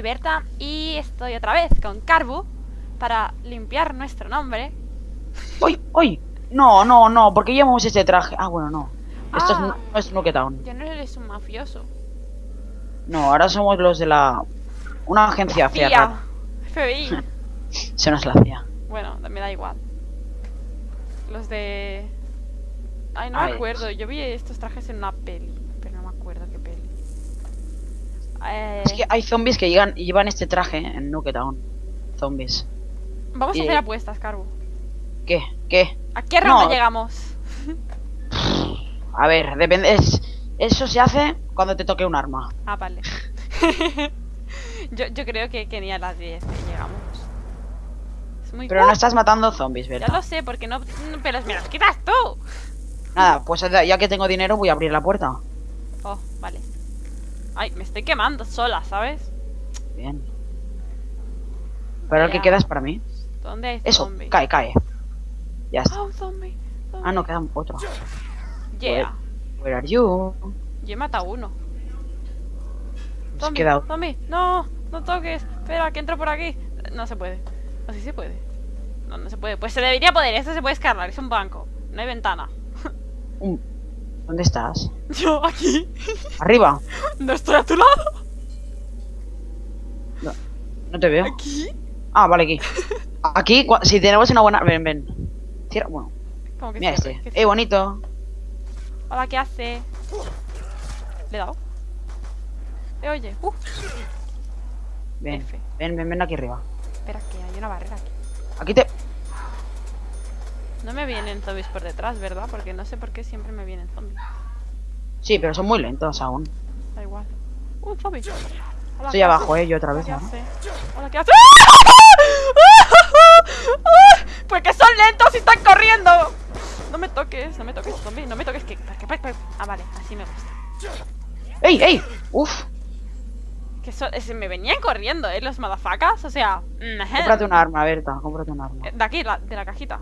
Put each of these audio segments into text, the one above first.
soy Berta y estoy otra vez con Carbu para limpiar nuestro nombre. ¡Uy! ¡Uy! No, no, no, porque llevamos este traje. Ah, bueno, no. Esto Ah. es, no es Town. Ya no eres un mafioso. No, ahora somos los de la. Una agencia fea. FBI. Se nos la hacía. bueno, me da igual. Los de... Ay, no Ay. me acuerdo. Yo vi estos trajes en una peli, pero no me acuerdo qué peli. Eh, Es que hay zombies que llegan, llevan este traje en Nuke Town. Zombies. Vamos a hacer apuestas, Carbu. ¿Qué? ¿Qué? ¿A qué ronda No. llegamos? A ver, depende. es- eso se hace cuando te toque un arma. Ah, vale. yo, yo creo que, que ni a las 10 que llegamos. Es muy... Pero no estás matando zombies, Ya ¿verdad? lo sé, porque no... no, Pero me los quitas tú. Nada, pues ya que tengo dinero voy a abrir la puerta. Oh, vale. Ay, me estoy quemando sola, ¿sabes? Bien. Pero el que queda es para mí. ¿Dónde hay Eso, zombie? cae, cae. Ya está. Oh, zombie. zombie. Ah, no, queda otro. Yeah. Where are you? Yo he matado uno. Zombie, queda zombie. No, no toques. Espera, que entro por aquí. No se puede. No, sí se puede. No, no se puede. Pues se debería poder. Esto se puede escalar. Es un banco. No hay ventana. un- ¿Dónde estás? Yo aquí. Arriba. No estoy a tu lado. No te veo. Aquí. Ah, vale, aquí. Aquí, si tenemos una buena... Ven, ven. Cierra... Bueno, ¿Cómo que mira cierre? este. ¿Qué Eh, bonito. Hola, ¿qué hace? Le he dado. Eh, oye. Uh, Ven, F. ven, ven, ven aquí arriba. espera, que hay una barrera aquí. Aquí te... No me vienen zombies por detrás, ¿verdad? Porque no sé por qué siempre me vienen zombies. Sí, pero son muy lentos aún. Da igual. Uh, zombie. Hola, Estoy ¿qué abajo, hace? eh, yo otra vez. ¿qué ¿no? hace? Hola, ¿qué hace? Pues que son lentos y están corriendo. No me toques, no me toques, zombie. No me toques, que... que- que- Ah, vale, así me gusta. ¡Ey, ey! ¡Uf! Que so- se me venían corriendo, ¿eh? Los madafacas. O sea... Cómprate un arma, Berta. Cómprate un arma. Eh, De aquí, la- de la cajita.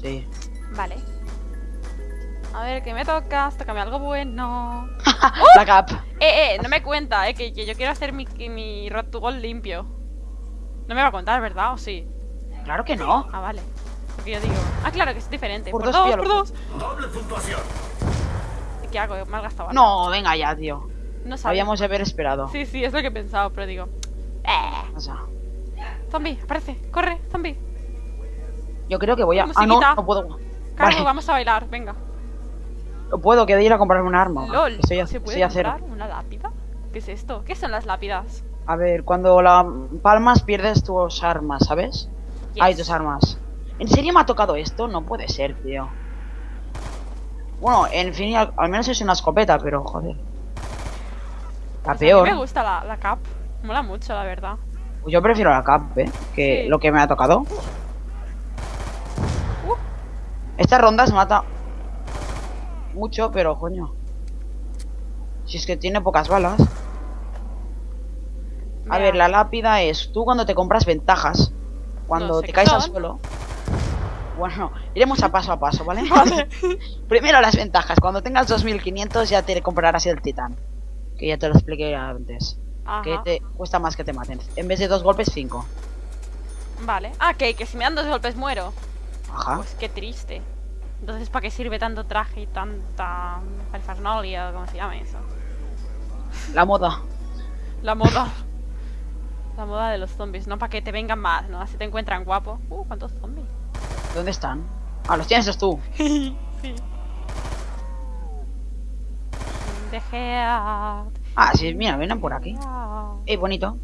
Sí. Vale. A ver, ¿qué me tocas? Tócame algo bueno. La cap. Eh, eh, no me cuenta, eh, que, que yo quiero hacer mi, que mi Road to Gold limpio. No me va a contar, ¿verdad? ¿O sí? Claro que no. Ah, vale. Porque yo digo... Ah, claro, que es diferente. Por Por, dos, por dos. Doble puntuación. ¿Qué hago? Has gastado. No, venga ya, tío. No sabía. Habíamos de haber esperado. Sí, sí, es lo que he pensado, pero digo... Eh, O sea, zombie, aparece. Corre, zombie. Yo creo que voy a... Ah, no, no puedo. Carlos, Vale. vamos a bailar, venga. No puedo, que de ir a comprarme un arma. LOL, a, ¿se puede cero. comprar una lápida? ¿Qué es esto? ¿Qué son las lápidas? A ver, cuando la palmas pierdes tus armas, ¿sabes? Yes. Hay tus armas. ¿En serio me ha tocado esto? No puede ser, tío. Bueno, en fin, al, al menos es una escopeta, pero joder. La Pues peor. A mí me gusta la, la cap. Mola mucho, la verdad. Pues yo prefiero la cap, ¿eh? Que Sí. lo que me ha tocado. Esta ronda se mata mucho, pero coño. Si es que tiene pocas balas. A ver, la lápida es tú cuando te compras ventajas. Cuando No te caes al suelo. Bueno, iremos a paso a paso, ¿vale? Vale. Primero las ventajas. Cuando tengas 2500 ya te comprarás el titán. Que ya te lo expliqué antes. Que te cuesta más que te maten. En vez de dos golpes, cinco. Vale. Ah, que, que si me dan dos golpes muero. Ajá. Pues qué triste. Entonces, ¿para qué sirve tanto traje y tanta parafernalia o como se llama eso? La moda. La moda. La moda de los zombies, no para que te vengan más, ¿no? Así te encuentran guapo. Uh, ¿cuántos zombies? ¿Dónde están? Ah, los tienes tú. sí. A... Ah, sí, mira, vienen por aquí. Eh, bonito.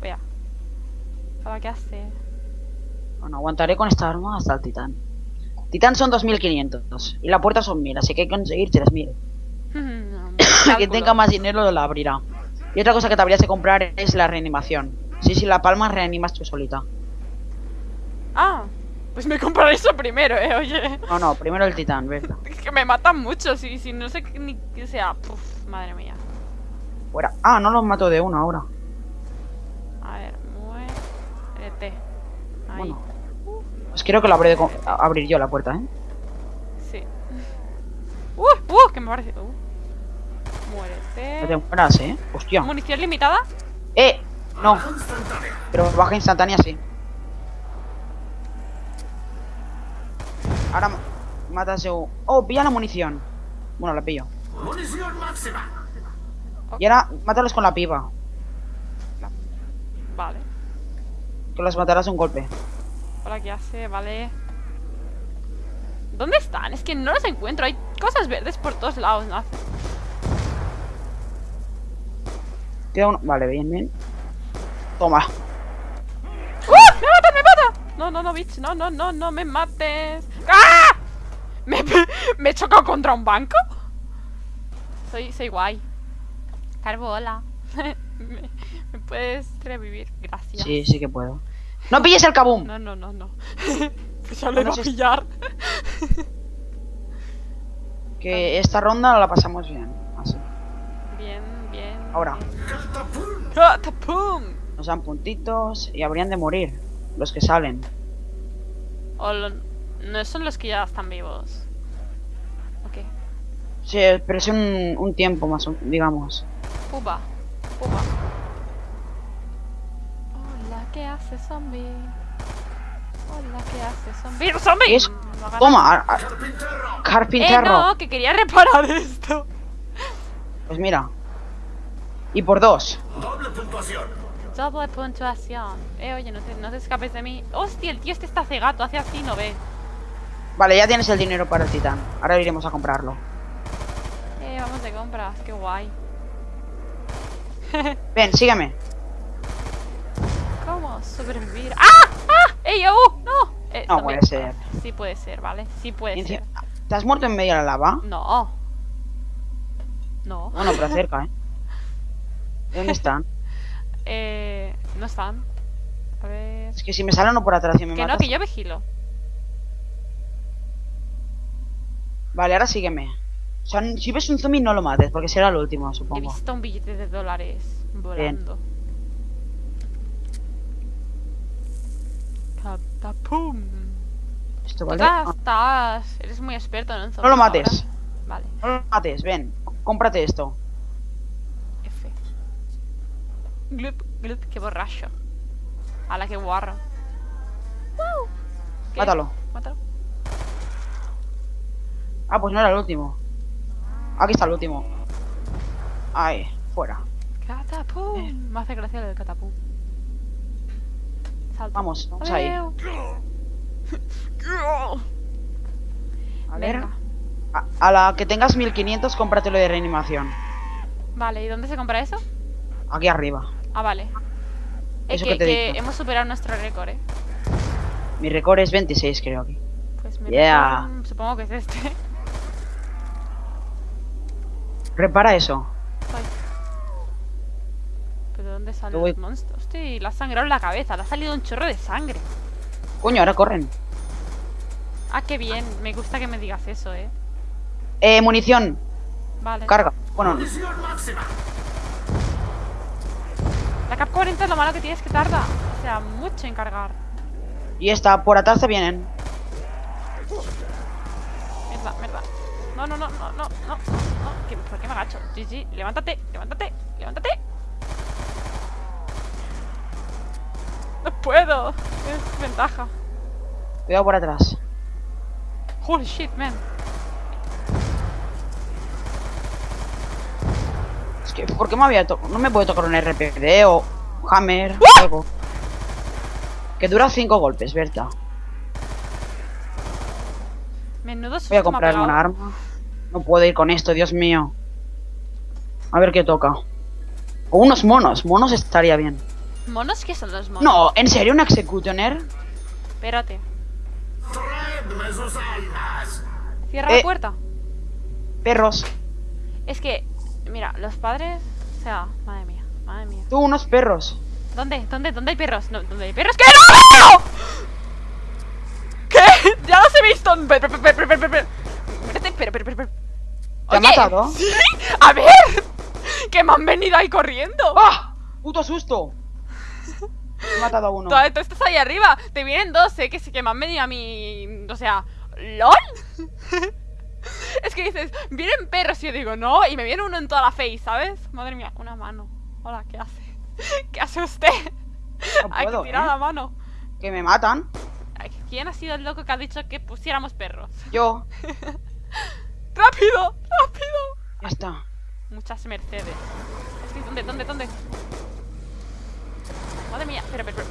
Vea. ¿Para qué hace? Bueno, aguantaré con esta arma hasta el titán. Titán son 2500 y la puerta son 1000, así que hay que conseguir 3000. Quien tenga más dinero la abrirá. Y otra cosa que te habrías de comprar es la reanimación. Sí, si la palmas reanimas tú solita. Ah, pues me compraré eso primero, eh, oye. No, no, primero el titán, ¿verdad? Es que me matan mucho, si, si no sé qué- ni que sea. Puf, madre mía. Fuera. Ah, no los mato de uno ahora. A ver, muérete. Ahí. Bueno. Pues creo que lo habré de a- abrir yo la puerta, ¿eh? Sí. Uh, uh, que me parece. Uh. No te Muérete. mueras, ¿eh? Hostia. ¿Munición limitada? Eh, No. Pero baja instantánea sí. Ahora ma- matas yo. Oh, pilla la munición. Bueno, la pillo. Munición máxima. Y ahora mátalos con la pipa. Vale. Que los matarás de un golpe. Hola, ¿qué hace? Vale. ¿Dónde están? Es que no los encuentro. Hay cosas verdes por todos lados. ¿no? Queda uno. Vale, bien, bien. Toma. ¡Uh! ¡Me matan, me matan! No, no, no, bitch. No, no, no, no me mates. ¡Ah! ¿Me, me he chocado contra un banco? Soy, soy guay. Carbo, hola. ¿Me, me puedes revivir? Gracias. Sí, sí que puedo. ¡No pilles el kaboom! No, no, no, no. pues ya lo iba a pillar. Que esta ronda la pasamos bien. Así. Bien, bien. Ahora. Catapum. ¡Catapum! Nos dan puntitos y habrían de morir. Los que salen. O lo- no son los que ya están vivos. Ok. Sí, pero es un, un tiempo más, o- digamos. Puba. Puba. Hola, ¿qué hace zombie? Hola, ¿qué hace zombie? ¡Zombie! ¿Qué es? No Toma, a- a- Carpintero. Eh, carpintero. no, que quería reparar esto. Pues mira. Y por dos. Doble puntuación. Doble puntuación. Eh, oye, no te, no te escapes de mí. Hostia, el tío este está cegato, hace así, no ve. Vale, ya tienes el dinero para el titán. Ahora iremos a comprarlo. Eh, vamos de compras, qué guay. Ven, sígueme. ¿Cómo sobrevivir? ¡Ah! ¡Ah! ¡Ey, oh! ¡No! Eh, No puede ser. Sí puede ser, ¿vale? Sí puede ser. ¿Te has muerto en medio de la lava? No. No. Bueno, pero cerca, ¿eh? ¿Dónde están? Eh, no están. A ver. Es que si me sale uno por atrás y me Que no, que yo vigilo. Vale, ahora sígueme. O sea, si ves un zombie no lo mates, porque será el último, He supongo. visto un billete de dólares volando. Catapum. Esto vale. Estás. Eres muy experto en No lo mates. ahora. Vale, No lo mates, ven. Cómprate esto. F. Glup, glup, qué borracho. A la que guarro. ¿Qué? Mátalo. Mátalo. Ah, pues no era el último. Aquí está el último. Ahí, fuera. Catapum. Me hace gracia del catapum. Salta. Vamos, vamos ahí. A ver. A, a la que tengas 1500, cómpratelo de reanimación. Vale, ¿y dónde se compra eso? Aquí arriba. Ah, vale. Es Eso que, que te he que dicho. hemos superado nuestro récord, eh. Mi récord es 26, creo aquí. Pues mi Yeah. récord, supongo que es este. Repara eso. Ay. ¿Pero dónde salen voy- los monstruos? Hostia, le ha sangrado en la cabeza, le ha salido un chorro de sangre. Coño, ahora corren. Ah, qué bien, me gusta que me digas eso, eh. Eh, munición. Vale. Carga. Bueno, Munición máxima. La Cap 40 es lo malo que tienes que tarda. O sea, mucho en cargar. y esta, por atrás te vienen. Mierda, mierda. No, no, no, no, no, no, no. ¿Qué- ¿Por qué me agacho? GG, levántate, levántate, levántate. No puedo. Es ventaja. Cuidado por atrás. Holy shit, man. Es que, ¿por qué me había to- No me puede tocar un RPD o Hammer, algo. Que dura 5 golpes, Berta. Menudo Voy a comprarme una arma. No puedo ir con esto, Dios mío. A ver qué toca. O unos monos. Monos estaría bien. ¿Monos? ¿Qué son los monos? No, ¿en serio un Executioner? Espérate. Cierra Eh. la puerta. Perros. Es que, mira, los padres. O sea, madre mía, madre mía. Tú, unos perros. ¿Dónde? ¿Dónde? ¿Dónde hay perros? No, ¿Dónde hay perros? ¿Qué? ¡No! ¿Qué? Ya los he visto. Pero, pero, pero, pero, pero. ¿Te ha matado? Sí, a ver. Que me han venido ahí corriendo. ¡Ah! ¡Puto susto! He matado a uno. Tú, tú estás ahí arriba. Te vienen dos, eh, que sí que me han venido a mí. O sea, ¿LOL? es que dices, vienen perros y yo digo, no, y me viene uno en toda la face, ¿sabes? Madre mía, una mano. Hola, ¿qué hace? ¿Qué hace usted? No Hay puedo, que tirar ¿eh? la mano. Que me matan. ¿Quién ha sido el loco que ha dicho que pusiéramos perros? Yo. ¡Rápido! ¡Rápido! Ya está. Muchas Mercedes. ¿Dónde? ¿Dónde? ¿Dónde? Espera, espera, espera.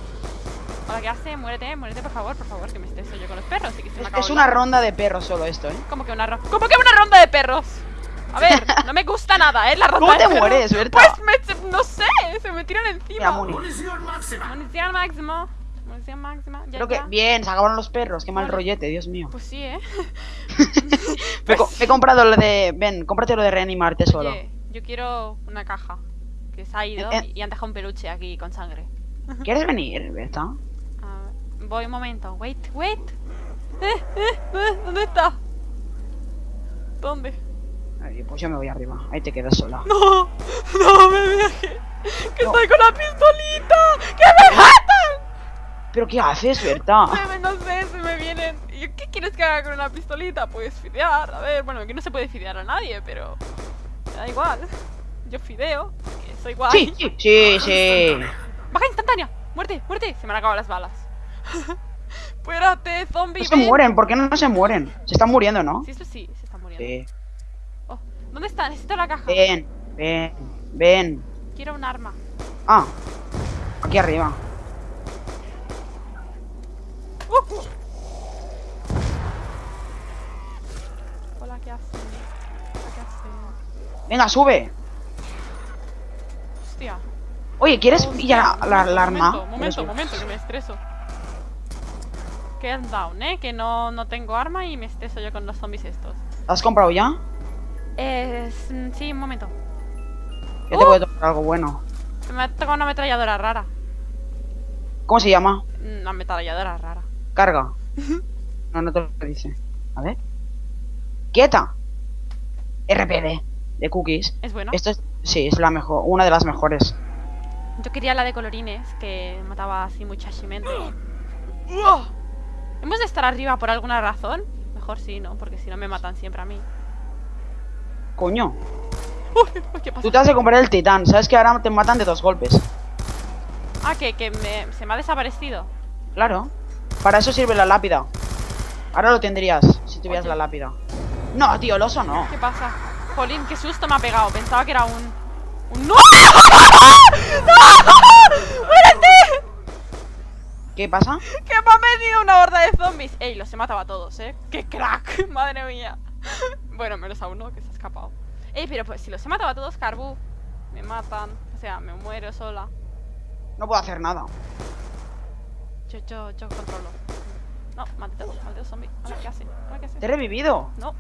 Hola, ¿qué hace? Muérete, muérete, por favor, por favor, que me estreso yo con los perros y que se me Es, acaba es el una ronda de perros solo esto, ¿eh? ¿Cómo que una ronda? ¿Cómo que una ronda de perros? A ver, no me gusta nada, ¿eh? La ronda ¿Cómo de te perros. mueres, Berta? Pues me, no sé, se me tiran encima. Muni. Munición máxima. Munición máximo. Munición máxima. Ya, Creo que. ya. Bien, se acabaron los perros. Qué mal rollete, Dios mío. Pues sí, ¿eh? Me, he co- me he comprado lo de. Ven, cómprate lo de reanimarte solo. Oye, yo quiero una caja. Que se ha ido Eh, eh. y han dejado un peluche aquí con sangre. ¿Quieres venir, Berta? Ver, voy un momento. Wait, wait. Eh, eh, eh, ¿Dónde está? ¿Dónde? Ay, pues yo me voy arriba. Ahí te quedas sola. No, no me dejes. Que No. estoy con la pistolita. ¡Que me matan! ¿Pero qué haces, Berta? No sé, se me vienen. ¿Y yo ¿Qué quieres que haga con una pistolita? Pues fidear. A ver, bueno, aquí no se puede fidear a nadie, pero. Me da igual. Yo fideo, que soy guay. Sí, sí, sí, sí. ¡Baja instantánea! ¡Muerte, muerte! Se me han acabado las balas. Espérate, zombie. No se ven. mueren, ¿por qué no se mueren? Se están muriendo, ¿no? Sí, esto sí, se están muriendo. Sí. Oh, ¿Dónde está? Necesito la caja. Ven, ven, ven. Quiero un arma. Ah, aquí arriba. Uh. Hola, ¿qué haces? ¿qué haces? Venga, sube. Hostia. Oye, ¿quieres pillar la, la- la arma? Momento, momento, momento, que me estreso. Calm down, ¿eh? Que no, no tengo arma y me estreso yo con los zombies estos. ¿La has comprado ya? Eh, sí, un momento. Yo te Uh. voy a tocar algo bueno. Me ha tocado una ametralladora rara. ¿Cómo se llama? Una ametralladora rara. Carga. No, no te lo dice. A ver. ¡Quieta! RPD de cookies. ¿Es bueno? Esto es. Sí, es la mejor. Una de las mejores. Yo quería la de colorines, que mataba así muchachamente. ¡Uah! ¿Hemos de estar arriba por alguna razón? Mejor sí, ¿no? Porque si no me matan siempre a mí. Coño. Uy, ¿Qué pasa? Tú te has de comprar el titán. Sabes que ahora te matan de dos golpes. Ah, que, que me- se me ha desaparecido. Claro. Para eso sirve la lápida. Ahora lo tendrías si tuvieras Oye. la lápida. No, tío, el oso no. ¿Qué pasa? Jolín, qué susto me ha pegado. Pensaba que era un... ¡No! ¡No! ¡Muérete! ¿Qué pasa? ¡Que me ha venido una horda de zombies! ¡Ey, los he matado a todos, eh! ¡Qué crack! ¡Madre mía! Bueno, menos a uno que se ha escapado. Ey, pero pues si los he matado a todos, Carbu, me matan. O sea, me muero sola. No puedo hacer nada. Yo, yo, yo controlo. No, maldito, maldito zombie. Ahora, ¿qué hace? Ahora, ¿qué hace? Te he revivido. No.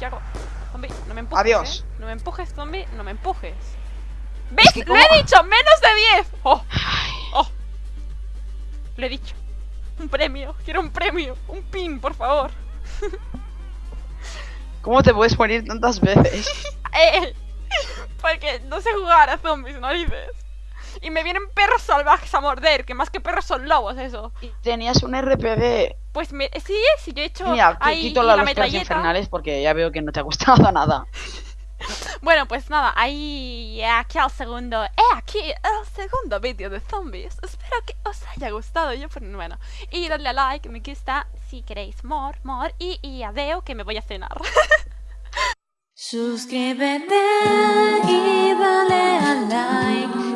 ¿Qué hago? Zombie, no me empujes. Adiós. ¿eh? No me empujes, zombie, no me empujes. ¿Ves? que ¡Lo he dicho! ¡Menos de 10! ¡Oh! ¡Oh! Lo he dicho. Un premio. Quiero un premio. Un pin, por favor. ¿Cómo te puedes morir tantas veces? ¡Eh! Porque no sé jugar a zombies, narices. Y me vienen perros salvajes a morder, que más que perros son lobos, eso. Y tenías un RPD. Pues me, sí, sí, yo he hecho Mira, qui- ahí quito la- la los infernales porque ya veo que no te ha gustado nada. Bueno, pues nada, ahí aquí al segundo, eh, aquí el segundo vídeo de zombies. Espero que os haya gustado. Yo, pues, bueno, y dadle a like, me gusta si queréis more, more, y, y adeo que me voy a cenar. Suscríbete y dale a like